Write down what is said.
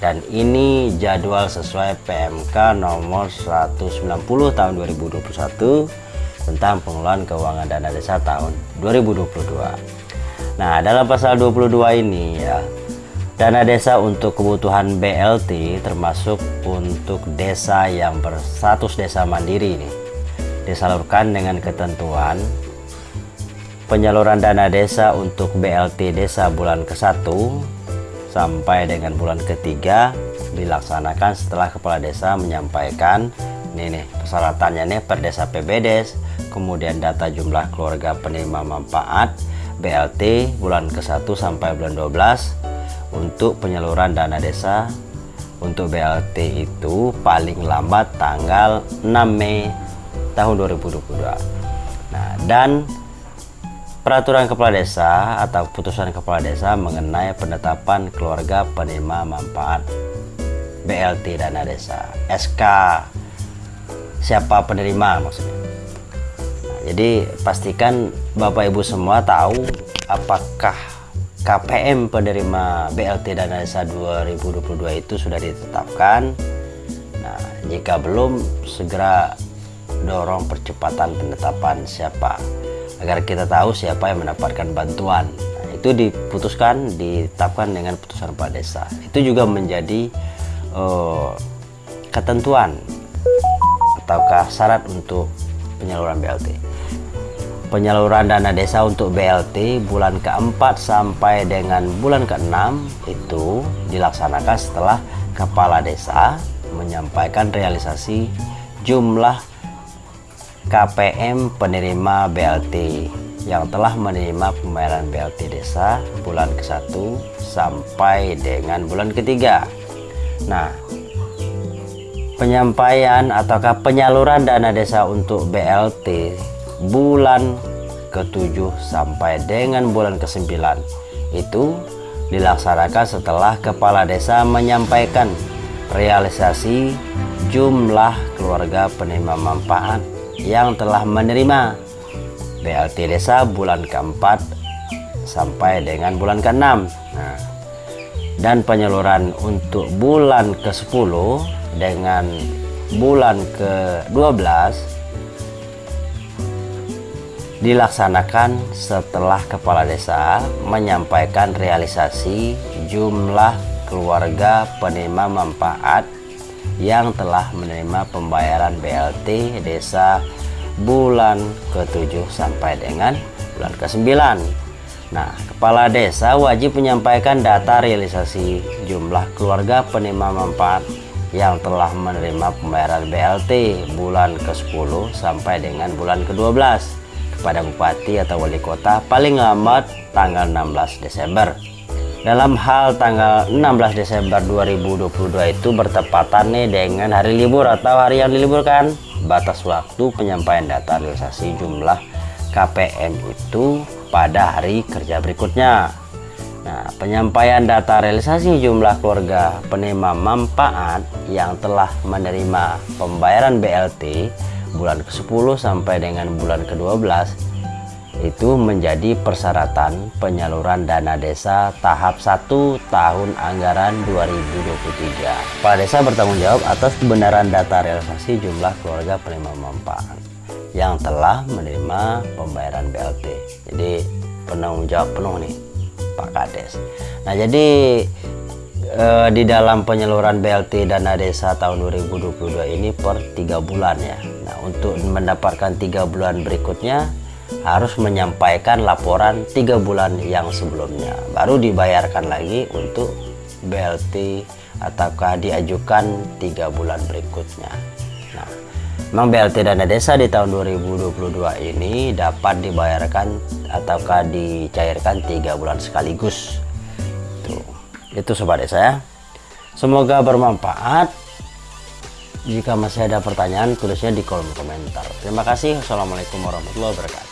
dan ini jadwal sesuai PMK nomor 190 tahun 2021 tentang pengelolaan keuangan dana desa tahun 2022 nah dalam pasal 22 ini ya dana desa untuk kebutuhan BLT termasuk untuk desa yang berstatus desa mandiri ini disalurkan dengan ketentuan penyaluran dana desa untuk BLT desa bulan ke-1 sampai dengan bulan ketiga dilaksanakan setelah kepala desa menyampaikan ini nih persyaratannya nih per desa PBDes kemudian data jumlah keluarga penerima manfaat BLT bulan ke-1 sampai bulan 12 untuk penyaluran dana desa untuk BLT itu paling lambat tanggal 6 Mei tahun 2022 nah dan Peraturan Kepala Desa atau putusan Kepala Desa mengenai penetapan keluarga penerima manfaat BLT dana desa SK siapa penerima maksudnya? Nah, jadi pastikan Bapak Ibu semua tahu apakah KPM penerima BLT dana desa 2022 itu sudah ditetapkan. Nah jika belum segera dorong percepatan penetapan siapa agar kita tahu siapa yang mendapatkan bantuan. Nah, itu diputuskan ditetapkan dengan putusan Pak Desa. Itu juga menjadi uh, ketentuan ataukah syarat untuk penyaluran BLT penyaluran dana desa untuk BLT bulan keempat sampai dengan bulan keenam itu dilaksanakan setelah kepala desa menyampaikan realisasi jumlah KPM penerima BLT yang telah menerima pembayaran BLT desa bulan ke-1 sampai dengan bulan ketiga. Nah, penyampaian ataukah penyaluran dana desa untuk BLT bulan ke-7 sampai dengan bulan ke-9 itu dilaksanakan setelah kepala desa menyampaikan realisasi jumlah keluarga penerima manfaat yang telah menerima BLT desa bulan keempat sampai dengan bulan ke-6 nah, dan penyaluran untuk bulan ke-10 dengan bulan ke-12 dilaksanakan setelah kepala desa menyampaikan realisasi jumlah keluarga penerima manfaat yang telah menerima pembayaran BLT desa bulan ke-7 sampai dengan bulan ke-9. Nah, kepala desa wajib menyampaikan data realisasi jumlah keluarga penerima manfaat yang telah menerima pembayaran BLT bulan ke-10 sampai dengan bulan ke-12 kepada bupati atau wali kota paling lambat tanggal 16 Desember dalam hal tanggal 16 Desember 2022 itu bertepatan nih dengan hari libur atau hari yang diliburkan. Batas waktu penyampaian data realisasi jumlah KPM itu pada hari kerja berikutnya. Nah, penyampaian data realisasi jumlah keluarga penerima manfaat yang telah menerima pembayaran BLT bulan ke-10 sampai dengan bulan ke-12 itu menjadi persyaratan penyaluran dana desa tahap 1 tahun anggaran 2023. Kepala desa bertanggung jawab atas kebenaran data realisasi jumlah keluarga penerima manfaat yang telah menerima pembayaran BLT. Jadi penanggung jawab penuh nih Pak Kades. Nah jadi eh, di dalam penyaluran BLT dana desa tahun 2022 ini per tiga bulan ya. Nah untuk mendapatkan tiga bulan berikutnya harus menyampaikan laporan tiga bulan yang sebelumnya. Baru dibayarkan lagi untuk BLT ataukah diajukan tiga bulan berikutnya. Nah memang BLT dana desa di tahun 2022 ini dapat dibayarkan ataukah dicairkan tiga bulan sekaligus. Tuh. itu sobat desa ya. Semoga bermanfaat. Jika masih ada pertanyaan tulisnya di kolom komentar. Terima kasih. Assalamualaikum warahmatullahi wabarakatuh